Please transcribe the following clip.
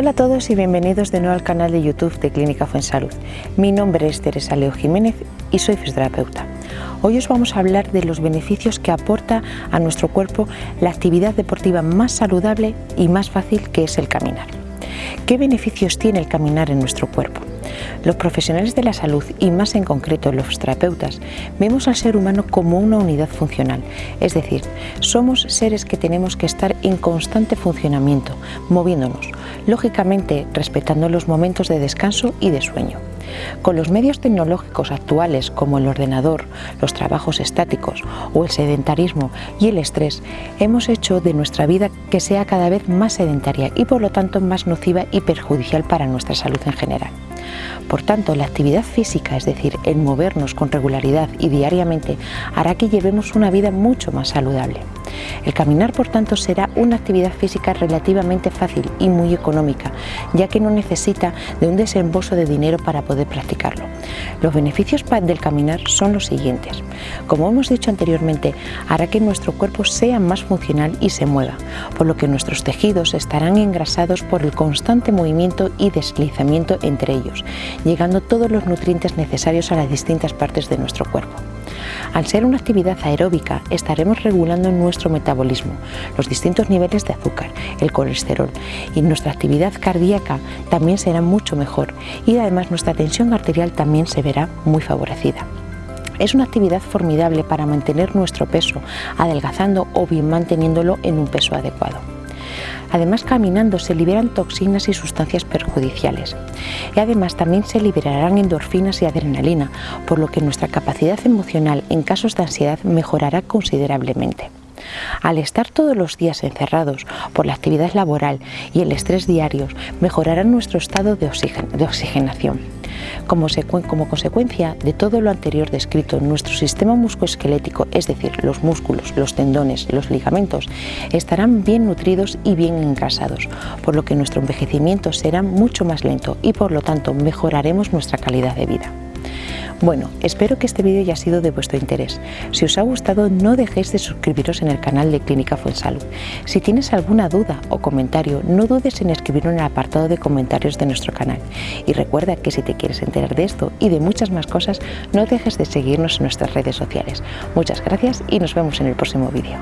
Hola a todos y bienvenidos de nuevo al canal de YouTube de Clínica Fuensalud. Mi nombre es Teresa Leo Jiménez y soy fisioterapeuta. Hoy os vamos a hablar de los beneficios que aporta a nuestro cuerpo la actividad deportiva más saludable y más fácil que es el caminar. ¿Qué beneficios tiene el caminar en nuestro cuerpo? Los profesionales de la salud y más en concreto los terapeutas vemos al ser humano como una unidad funcional, es decir, somos seres que tenemos que estar en constante funcionamiento, moviéndonos, lógicamente respetando los momentos de descanso y de sueño. Con los medios tecnológicos actuales como el ordenador, los trabajos estáticos o el sedentarismo y el estrés, hemos hecho de nuestra vida que sea cada vez más sedentaria y por lo tanto más nociva y perjudicial para nuestra salud en general. Por tanto, la actividad física, es decir, el movernos con regularidad y diariamente, hará que llevemos una vida mucho más saludable. El caminar, por tanto, será una actividad física relativamente fácil y muy económica, ya que no necesita de un desembolso de dinero para poder practicarlo. Los beneficios del caminar son los siguientes. Como hemos dicho anteriormente, hará que nuestro cuerpo sea más funcional y se mueva, por lo que nuestros tejidos estarán engrasados por el constante movimiento y deslizamiento entre ellos, llegando todos los nutrientes necesarios a las distintas partes de nuestro cuerpo. Al ser una actividad aeróbica, estaremos regulando nuestro metabolismo, los distintos niveles de azúcar, el colesterol y nuestra actividad cardíaca también será mucho mejor y además nuestra tensión arterial también se verá muy favorecida. Es una actividad formidable para mantener nuestro peso, adelgazando o bien manteniéndolo en un peso adecuado. Además, caminando se liberan toxinas y sustancias perjudiciales. Y además también se liberarán endorfinas y adrenalina, por lo que nuestra capacidad emocional en casos de ansiedad mejorará considerablemente. Al estar todos los días encerrados por la actividad laboral y el estrés diarios, mejorará nuestro estado de, oxigenación. Como, consecuencia de todo lo anterior descrito, nuestro sistema musculoesquelético, es decir, los músculos, los tendones, los ligamentos, estarán bien nutridos y bien engrasados, por lo que nuestro envejecimiento será mucho más lento y por lo tanto mejoraremos nuestra calidad de vida. Bueno, espero que este vídeo haya sido de vuestro interés. Si os ha gustado, no dejéis de suscribiros en el canal de Clínica Fuensalud. Si tienes alguna duda o comentario, no dudes en escribirlo en el apartado de comentarios de nuestro canal. Y recuerda que si te quieres enterar de esto y de muchas más cosas, no dejes de seguirnos en nuestras redes sociales. Muchas gracias y nos vemos en el próximo vídeo.